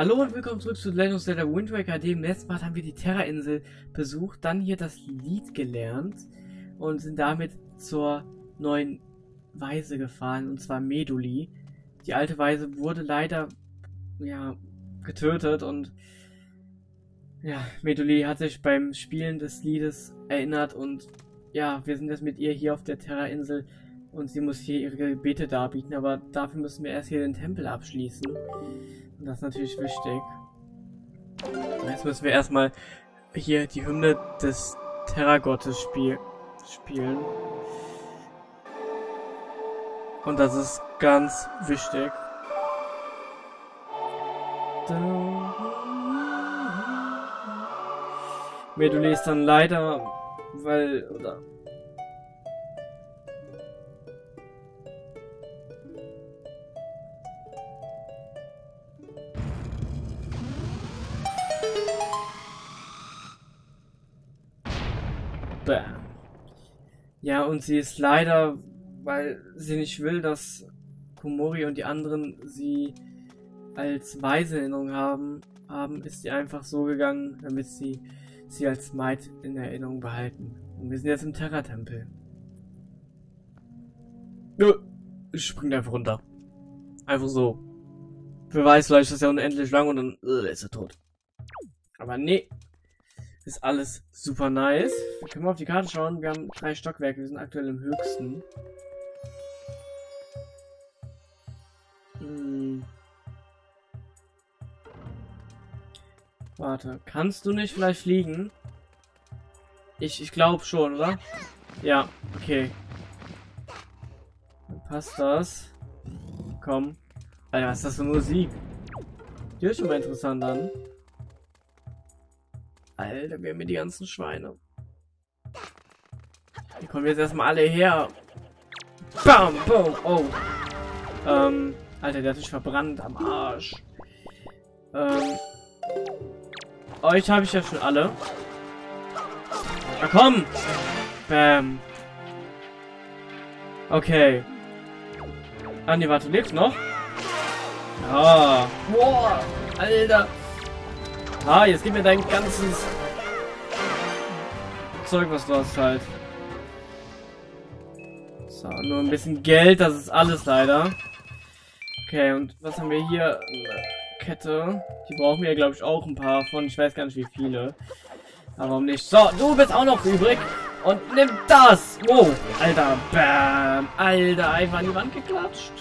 Hallo und willkommen zurück zu Legend of Zelda Wind Waker. Dem letzten Mal haben wir die Terra-Insel besucht, dann hier das Lied gelernt und sind damit zur neuen Weise gefahren, und zwar Meduli. Die alte Weise wurde leider, ja, getötet und ja, Meduli hat sich beim Spielen des Liedes erinnert und ja, wir sind jetzt mit ihr hier auf der Terra-Insel und sie muss hier ihre Gebete darbieten, aber dafür müssen wir erst hier den Tempel abschließen. Das ist natürlich wichtig. Jetzt müssen wir erstmal hier die Hymne des Terragottes spiel spielen. Und das ist ganz wichtig. Meduli ist dann leider, weil, oder und sie ist leider, weil sie nicht will, dass Komori und die anderen sie als weise Erinnerung haben, haben, ist sie einfach so gegangen, damit sie sie als Maid in Erinnerung behalten. Und wir sind jetzt im Terra-Tempel. Ich spring einfach runter. Einfach so. Wer weiß, vielleicht ist das ja unendlich lang und dann äh, ist er tot. Aber nee, ist alles super nice. Wir können mal auf die Karte schauen. Wir haben drei Stockwerke. Wir sind aktuell im höchsten. Hm. Warte, kannst du nicht vielleicht fliegen? Ich, ich glaube schon, oder? Ja, okay. Dann passt das. Komm. Alter, was ist das für Musik? Die hört schon mal interessant an. Alter, wir haben hier die ganzen Schweine. Die kommen jetzt erstmal alle her. Bam, boom, oh. Ähm, Alter, der hat sich verbrannt am Arsch. Ähm, euch habe ich ja schon alle. Na komm! Bam. Okay. Ah, nee, warte, lebst noch? Ja. Boah, Alter. Ah, jetzt gib mir dein ganzes Zeug, was du hast halt. So, nur ein bisschen Geld, das ist alles leider. Okay, und was haben wir hier? Kette. Die brauchen wir, glaube ich, auch ein paar von. Ich weiß gar nicht, wie viele. Aber warum nicht? So, du bist auch noch übrig. Und nimm das. Wow. Alter. Bam. Alter, einfach an die Wand geklatscht.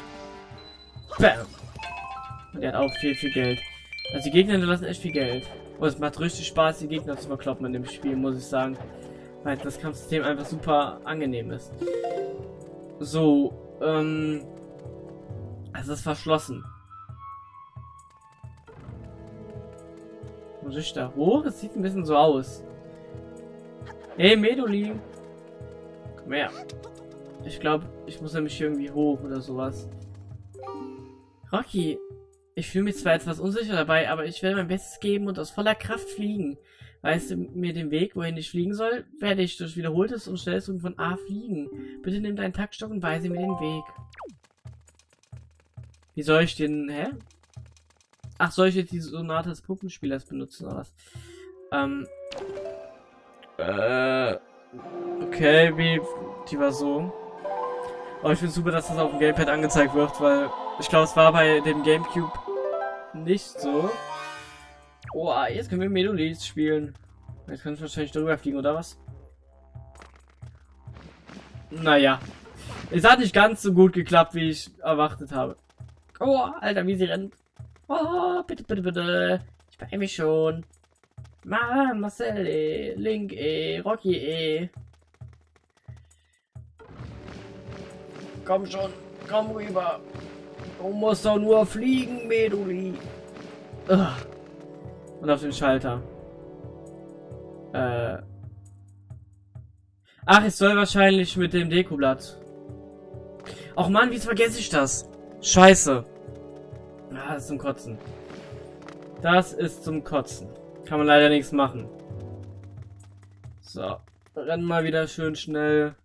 Bam. Und er hat auch viel, viel Geld. Also die Gegner lassen echt viel Geld. Und es macht richtig Spaß, die Gegner zu verkloppen in dem Spiel, muss ich sagen. Weil das Kampfsystem einfach super angenehm ist. So, ähm... Es ist verschlossen. Muss ich da hoch? Es sieht ein bisschen so aus. Hey, Meduli. Komm her. Ich glaube, ich muss nämlich irgendwie hoch oder sowas. Rocky, ich fühle mich zwar etwas unsicher dabei, aber ich werde mein Bestes geben und aus voller Kraft fliegen. Weißt du mir den Weg, wohin ich fliegen soll? Werde ich durch wiederholtes und schnelles von A fliegen. Bitte nimm deinen Taktstock und weise mir den Weg. Wie soll ich den, hä? Ach, soll ich jetzt die Sonate des Puppenspielers benutzen oder was? Ähm. Äh. Okay, wie. Die war so. Aber ich finde super, dass das auf dem Gamepad angezeigt wird, weil ich glaube, es war bei dem Gamecube nicht so. Oh, jetzt können wir Medulis spielen. Jetzt können wir wahrscheinlich darüber fliegen, oder was? Naja. Es hat nicht ganz so gut geklappt, wie ich erwartet habe. Oh, Alter, wie sie rennt. Oh, bitte, bitte, bitte. Ich beeile mich schon. Mann, Marcel, eh. Link, eh. Rocky, eh. Komm schon, komm rüber. Du musst doch nur fliegen, Meduli. Ugh. Und auf den Schalter. Äh. Ach, ich soll wahrscheinlich mit dem Dekoblatt. Ach man, wie vergesse ich das? Scheiße. Ah, das ist zum Kotzen. Das ist zum Kotzen. Kann man leider nichts machen. So. Rennen mal wieder schön schnell.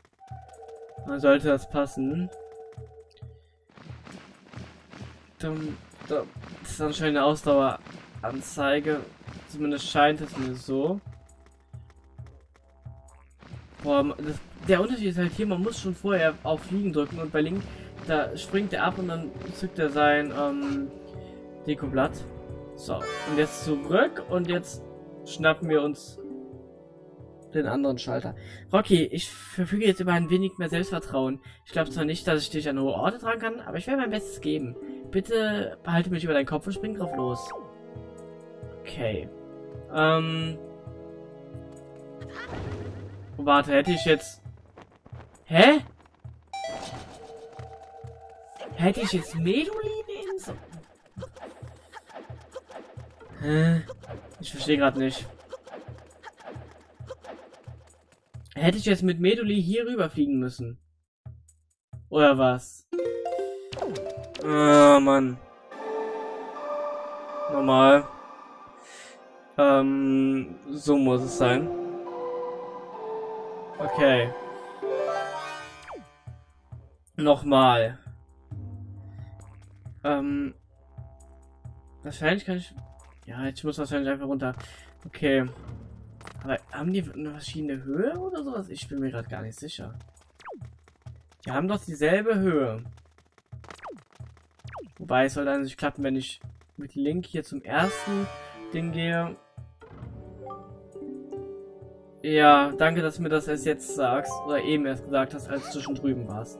Dann sollte das passen. Das ist anscheinend eine Ausdauer Anzeige. Zumindest scheint es mir so. Boah, das, der Unterschied ist halt hier, man muss schon vorher auf Fliegen drücken und bei Link, da springt er ab und dann zückt er sein ähm, Dekoblatt. So, und jetzt zurück und jetzt schnappen wir uns den anderen Schalter. Rocky, ich verfüge jetzt über ein wenig mehr Selbstvertrauen. Ich glaube zwar nicht, dass ich dich an hohe Orte tragen kann, aber ich werde mein Bestes geben. Bitte behalte mich über deinen Kopf und spring drauf los. Okay. Ähm. Warte, hätte ich jetzt... Hä? Hätte ich jetzt Medulin nehmen sollen? Hä? Ich verstehe gerade nicht. Hätte ich jetzt mit Meduli hier rüberfliegen müssen? Oder was? Oh, Mann. Normal. Ähm, so muss es sein. Okay. Nochmal. Ähm. Wahrscheinlich kann ich... Ja, ich muss wahrscheinlich einfach runter. Okay. Aber haben die eine verschiedene Höhe oder sowas? Ich bin mir gerade gar nicht sicher. Die haben doch dieselbe Höhe. Wobei es soll dann nicht klappen, wenn ich mit Link hier zum ersten Ding gehe. Ja, danke, dass du mir das erst jetzt sagst. Oder eben erst gesagt hast, als du schon drüben warst.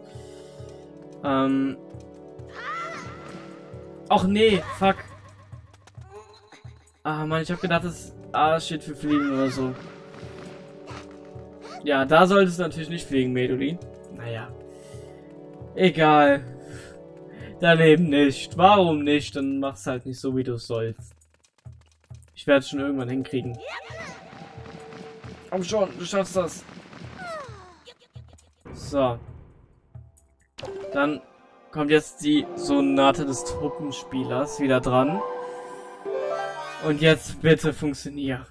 Ähm. Ach nee, fuck. Ah man, ich hab gedacht, das A steht für Fliegen oder so. Ja, da solltest du natürlich nicht fliegen, Medulin. Naja. Egal. Daneben nicht. Warum nicht? Dann mach's halt nicht so, wie du sollst. Ich werde es schon irgendwann hinkriegen. Komm schon, du schaffst das. So. Dann kommt jetzt die Sonate des Truppenspielers wieder dran. Und jetzt bitte funktioniert.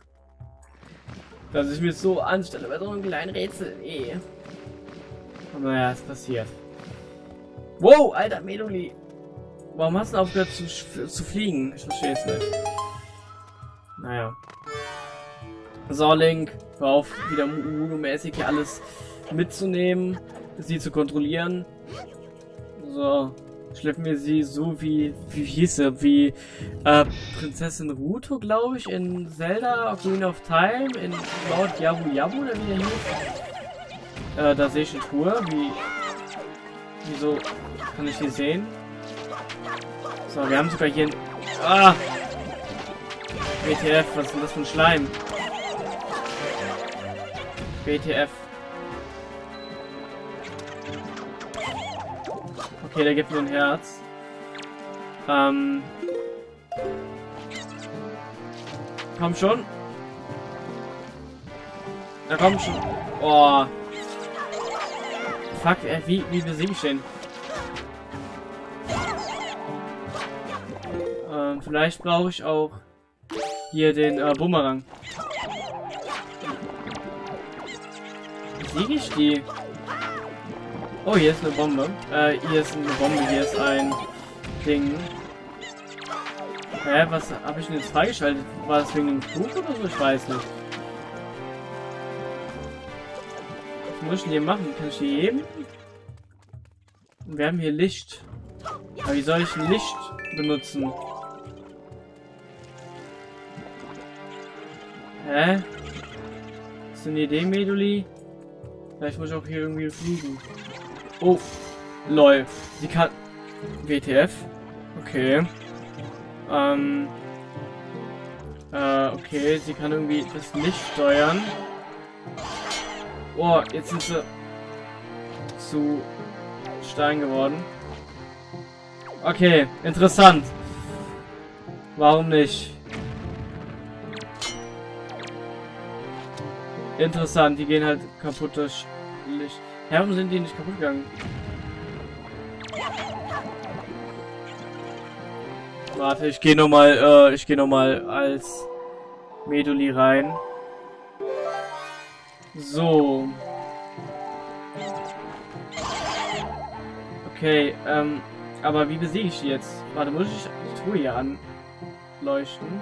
Dass ich mir so anstelle bei so einem kleinen Rätsel. Eh. Aber naja, es passiert. Wow, alter Meloli. Warum hast du aufgehört zu, zu fliegen? Ich verstehe es nicht. Naja. So, Link, hör auf, wieder Uno-mäßig hier alles mitzunehmen, sie zu kontrollieren. So schleppen wir sie so wie, wie hieß sie, wie äh, Prinzessin Ruto, glaube ich, in Zelda Queen of Time, in Lord Yabu Yabu, oder wie der hieß. Äh, da sehe ich eine Tour, wie, wieso kann ich die sehen? So, wir haben sogar hier ein, ah! WTF, was ist denn das für ein Schleim? WTF. Okay, der gibt mir ein Herz. Ähm. Komm schon. Na komm schon. Oh. Fuck, äh, wie, wie besiege ich den? Ähm, vielleicht brauche ich auch hier den äh, Bumerang. Besiege ich die? Oh, hier ist eine Bombe. Äh, hier ist eine Bombe, hier ist ein Ding. Hä, was habe ich denn jetzt freigeschaltet? War das wegen dem Flug oder so? Ich weiß nicht. Was muss ich denn hier machen? Kann ich hier heben? Wir haben hier Licht. Aber wie soll ich Licht benutzen? Hä? Ist eine Idee, Meduli? Vielleicht muss ich auch hier irgendwie fliegen. Oh, lol. Sie kann... WTF? Okay. Ähm... Äh, okay, sie kann irgendwie das Licht steuern. Oh, jetzt sind sie zu Stein geworden. Okay, interessant. Warum nicht? Interessant, die gehen halt kaputt durch Licht. Warum sind die nicht kaputt gegangen? Warte, ich gehe nochmal, äh, ich gehe nochmal als Meduli rein. So. Okay, ähm, aber wie besiege ich die jetzt? Warte, muss ich die Truhe hier anleuchten?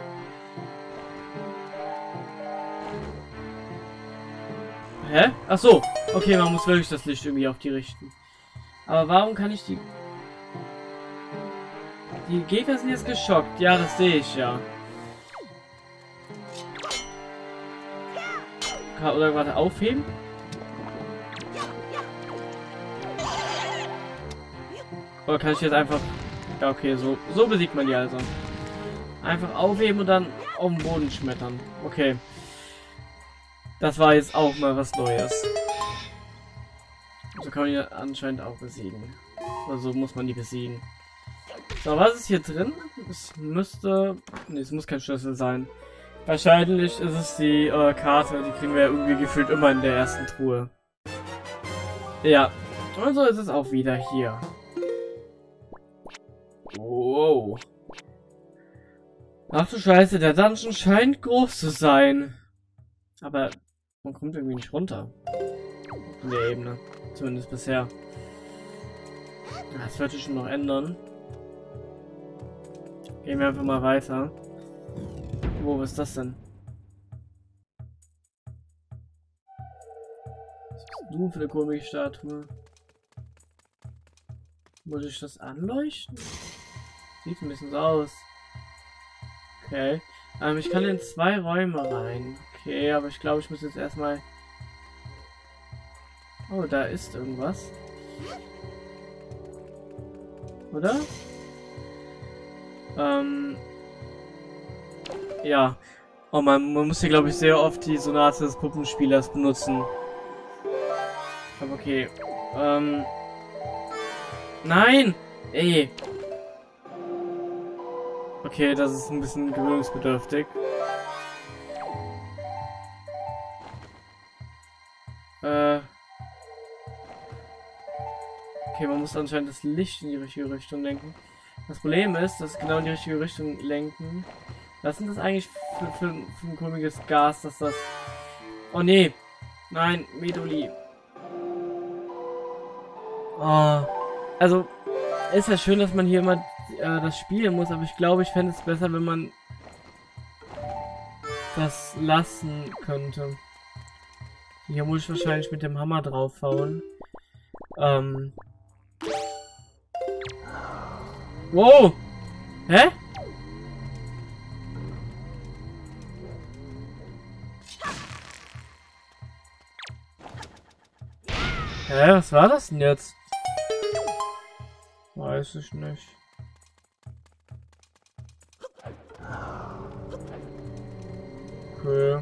Hä? Ach so. Okay, man muss wirklich das Licht irgendwie auf die richten. Aber warum kann ich die... Die Gegner sind jetzt geschockt. Ja, das sehe ich ja. Oder warte, aufheben? Oder kann ich jetzt einfach... Ja, okay, so, so besiegt man die also. Einfach aufheben und dann auf den Boden schmettern. Okay. Das war jetzt auch mal was Neues. So kann man die anscheinend auch besiegen. Oder so muss man die besiegen. So, was ist hier drin? Es müsste... Ne, es muss kein Schlüssel sein. Wahrscheinlich ist es die äh, Karte. Die kriegen wir ja irgendwie gefühlt immer in der ersten Truhe. Ja. Und so ist es auch wieder hier. Wow. Ach du Scheiße, der Dungeon scheint groß zu sein. Aber man kommt irgendwie nicht runter. In der Ebene. Zumindest bisher. Das wird sich schon noch ändern. Gehen wir einfach mal weiter. Wo, ist das denn? Was bist du für eine komische Statue? Muss ich das anleuchten? Sieht ein bisschen so aus. Okay. Ähm, ich kann in zwei Räume rein. Okay, aber ich glaube, ich muss jetzt erstmal... Oh, da ist irgendwas. Oder? Ähm... Ja. Oh man, man muss hier glaube ich sehr oft die Sonate des Puppenspielers benutzen. Aber okay. Ähm... Nein! Ey! Okay, das ist ein bisschen gewöhnungsbedürftig. Muss anscheinend das Licht in die richtige Richtung lenken. Das Problem ist, dass genau in die richtige Richtung lenken. Was sind das eigentlich für, für, für ein komisches Gas, dass das... Oh nee. Nein, Medoli. Oh. Also, ist ja schön, dass man hier immer äh, das spielen muss, aber ich glaube, ich fände es besser, wenn man das lassen könnte. Hier muss ich wahrscheinlich mit dem Hammer draufhauen. Ähm. Wow! Hä? Hä, was war das denn jetzt? Weiß ich nicht. Okay.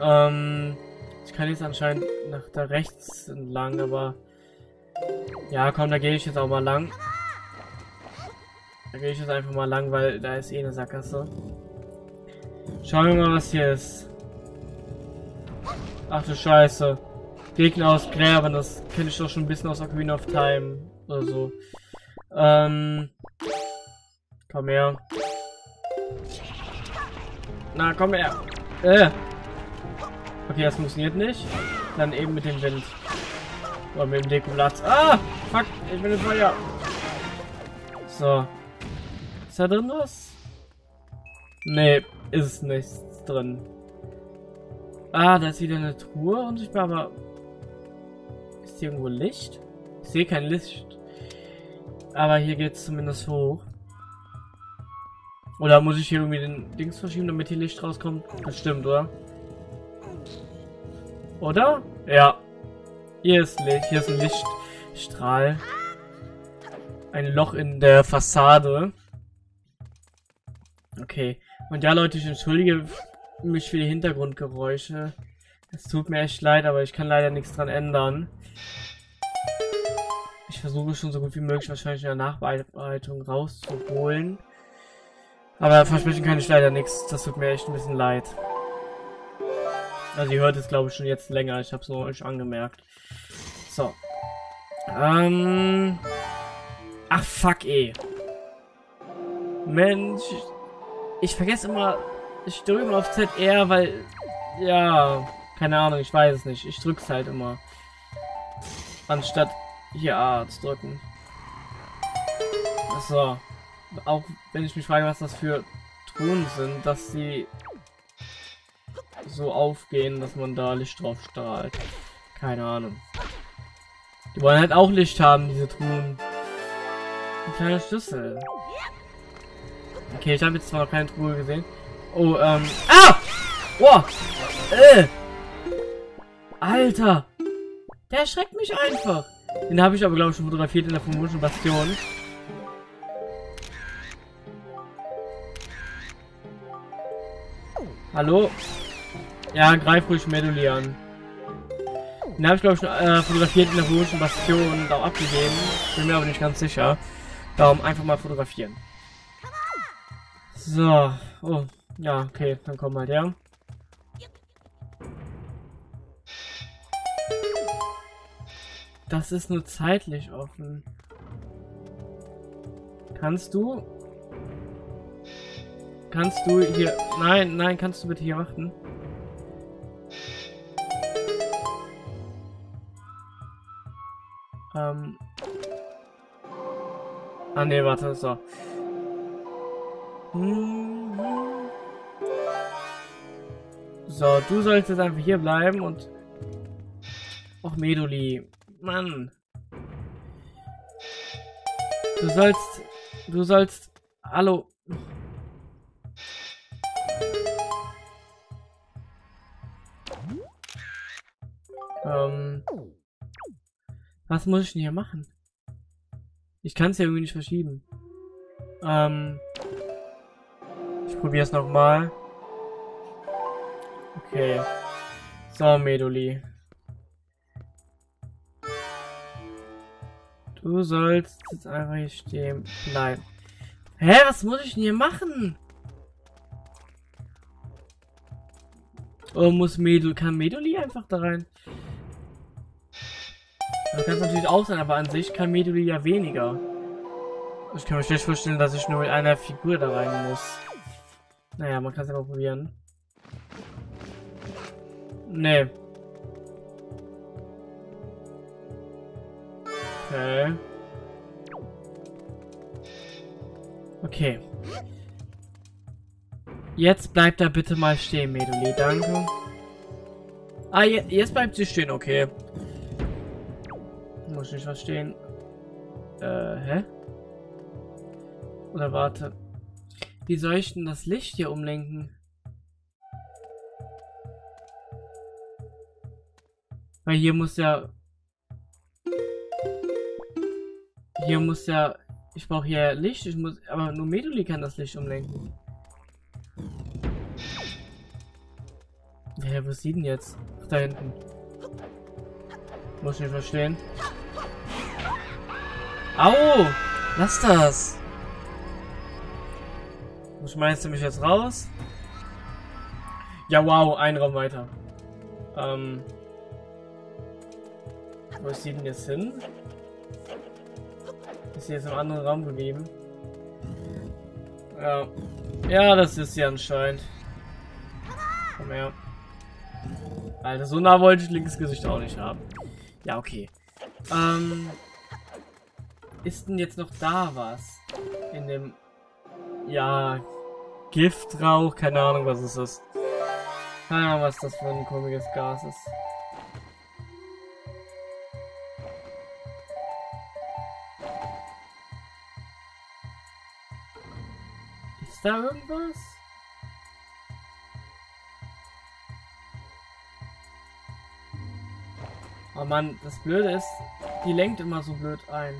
Ähm, ich kann jetzt anscheinend nach da rechts entlang, aber... Ja, komm, da gehe ich jetzt auch mal lang. Da gehe ich jetzt einfach mal lang, weil da ist eh eine Sackgasse. Schauen wir mal, was hier ist. Ach du Scheiße. Gegner aus Gräben, das kenne ich doch schon ein bisschen aus Ocarina of Time oder so. Ähm, komm her. Na, komm her. Äh. Okay, das funktioniert nicht. Dann eben mit dem Wind. Oder mit dem Dekoplatz. Ah! Fuck, ich bin im Feuer. So. Ist da drin was? Nee, ist nichts drin. Ah, da ist wieder eine Truhe unsichtbar, aber... Ist hier irgendwo Licht? Ich sehe kein Licht. Aber hier geht es zumindest hoch. Oder muss ich hier irgendwie den Dings verschieben, damit hier Licht rauskommt? Das stimmt, oder? Oder? Ja. Hier ist Licht. Hier ist ein Lichtstrahl. Ein Loch in der Fassade. Okay. Und ja, Leute, ich entschuldige mich für die Hintergrundgeräusche. Es tut mir echt leid, aber ich kann leider nichts dran ändern. Ich versuche schon so gut wie möglich wahrscheinlich in der Nachbearbeitung rauszuholen. Aber versprechen kann ich leider nichts. Das tut mir echt ein bisschen leid. Also ihr hört es glaube ich schon jetzt länger. Ich habe es nur euch angemerkt. So. Ähm. Ach fuck eh. Mensch. Ich vergesse immer. Ich drücke immer auf ZR, weil. Ja. Keine Ahnung, ich weiß es nicht. Ich drück's halt immer. Anstatt hier A zu drücken. So auch wenn ich mich frage, was das für Truhen sind, dass sie so aufgehen, dass man da Licht drauf strahlt. Keine Ahnung. Die wollen halt auch Licht haben, diese Truhen. Ein kleiner Schlüssel. Okay, ich habe jetzt zwar noch keine Truhe gesehen. Oh, ähm. Ah! Boah! Äh! Alter! Der erschreckt mich einfach. Den habe ich aber, glaube ich, schon fotografiert in der vermutlichen Bastion. Hallo? Ja, greif ruhig Meduli. Den habe ich, glaube ich, schon äh, fotografiert in der vermutlichen Bastion und auch abgegeben. Bin mir aber nicht ganz sicher. Darum einfach mal fotografieren. So. Oh. Ja, okay. Dann komm mal her. Das ist nur zeitlich offen. Kannst du? Kannst du hier... Nein, nein, kannst du bitte hier warten? Ähm... Ah ne, warte, so. So, du sollst jetzt einfach hier bleiben und... Och, Meduli. Mann. Du sollst... Du sollst... Hallo. Ähm... Was muss ich denn hier machen? Ich kann es ja irgendwie nicht verschieben. Ähm... Ich probiere es nochmal. Okay. So, Meduli. Du sollst jetzt einfach hier stehen bleiben. Hä, was muss ich denn hier machen? Oh, muss Medul, kann Meduli einfach da rein? Das kann natürlich auch sein, aber an sich kann Meduli ja weniger. Ich kann mir schlecht vorstellen, dass ich nur mit einer Figur da rein muss. Naja, man kann es ja mal probieren. Nee. Okay. Okay. Jetzt bleibt er bitte mal stehen, Meduli. Danke. Ah, je jetzt bleibt sie stehen. Okay. Muss ich nicht verstehen. Äh, hä? Oder warte. Wie soll ich denn das Licht hier umlenken? Weil hier muss ja Hier muss ja... Ich brauche hier Licht. Ich muss... Aber nur Meduli kann das Licht umlenken. Ja, wo ist sie denn jetzt? Ach, da hinten. Muss ich nicht verstehen. Au! Lass das! Schmeißt du mich jetzt raus? Ja, wow, ein Raum weiter. Ähm. Wo ist sie denn jetzt hin? Ist sie jetzt im anderen Raum geblieben? Ja. Ja, das ist sie anscheinend. Komm her. Alter, so nah wollte ich links Gesicht auch nicht haben. Ja, okay. Ähm. Ist denn jetzt noch da was? In dem. Ja. Giftrauch? Keine Ahnung, was ist das. Keine Ahnung, was das für ein komisches Gas ist. da irgendwas? Oh Mann, das Blöde ist, die lenkt immer so blöd ein.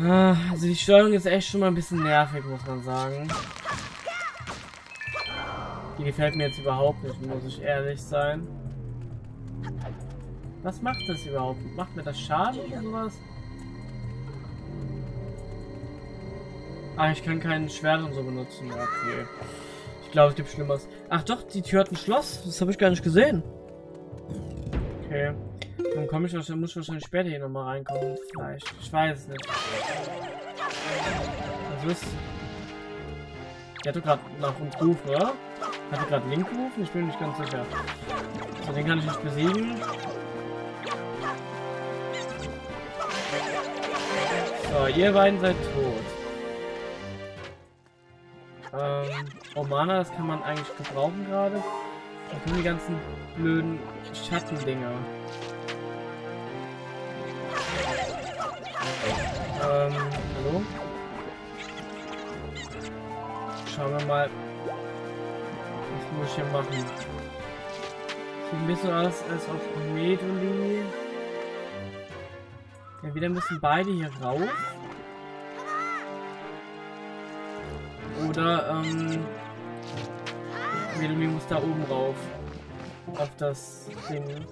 Ah, also die Steuerung ist echt schon mal ein bisschen nervig, muss man sagen. Die gefällt mir jetzt überhaupt nicht, muss ich ehrlich sein. Was macht das überhaupt? Macht mir das Schaden oder sowas? Ah, ich kann kein Schwert und so benutzen. Okay. Ich glaube, es gibt Schlimmeres. Ach doch, die Tür hat ein Schloss. Das habe ich gar nicht gesehen. Okay. Dann komme ich wahrscheinlich, muss ich wahrscheinlich später hier nochmal reinkommen. Vielleicht. Ich weiß es nicht. Was ist. Der hat gerade nach uns gerufen, oder? Hat er gerade Link gerufen? Ich bin nicht ganz sicher. So, den kann ich nicht besiegen. So, ihr beiden seid tot. Ähm, Romana, das kann man eigentlich gebrauchen gerade. Da kommen die ganzen blöden Schattendinger. Ähm, hallo? Schauen wir mal. Was muss ich hier machen? Sieht ein bisschen aus, als ob Meduli. Entweder müssen beide hier rauf. Oder, ähm. Meduli muss da oben rauf. Auf das Ding.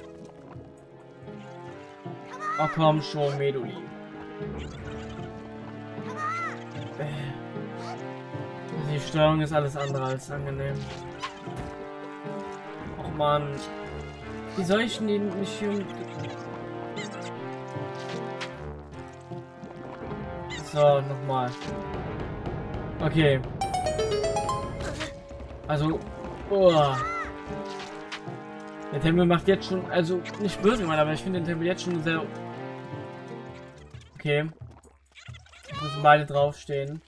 Oh komm schon, Meduli. Die Steuerung ist alles andere als angenehm. Och man. Wie soll ich denn nicht hier... So, nochmal. Okay. Also... Oh. Der Tempel macht jetzt schon... Also, nicht böse aber ich finde den Tempel jetzt schon sehr... Okay. Beide draufstehen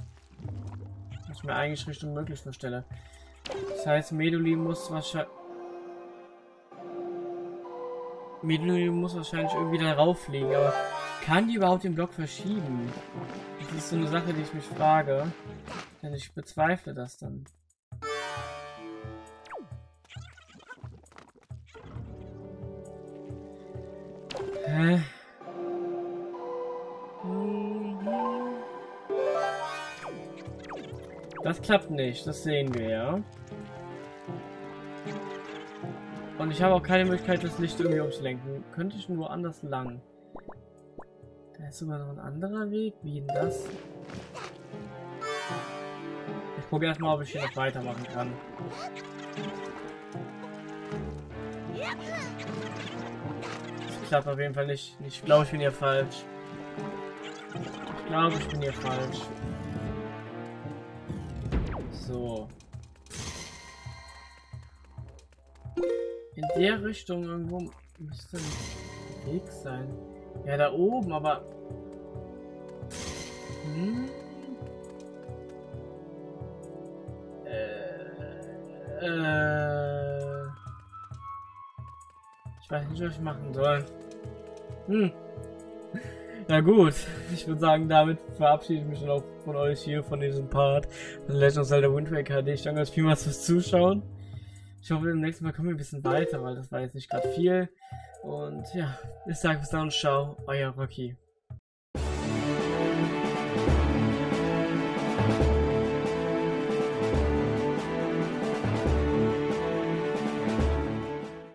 ich mir eigentlich Richtung möglich vorstelle. Das heißt, Meduli muss wahrscheinlich... Meduli muss wahrscheinlich irgendwie da rauffliegen, aber kann die überhaupt den Block verschieben? Das ist so eine Sache, die ich mich frage. Denn ich bezweifle das dann. Hä? Das klappt nicht, das sehen wir ja. Und ich habe auch keine Möglichkeit, das Licht irgendwie umzulenken. Könnte ich nur anders lang. Da ist sogar noch ein anderer Weg. Wie denn das? Ich gucke erstmal, ob ich hier noch weitermachen kann. Das klappt auf jeden Fall nicht. Ich glaube, ich bin hier falsch. Ich glaube, ich bin hier falsch. Der Richtung irgendwo müsste ein Weg sein. Ja, da oben, aber... Hm? Äh, äh, ich weiß nicht, was ich machen soll. Hm. Na gut, ich würde sagen, damit verabschiede ich mich dann auch von euch hier, von diesem Part. Legend of Zelda Wind Waker HD. Ich danke euch vielmals fürs Zuschauen. Ich hoffe, beim nächsten Mal kommen wir ein bisschen weiter, weil das war jetzt nicht gerade viel. Und ja, ich sage bis dann und ciao, euer Rocky.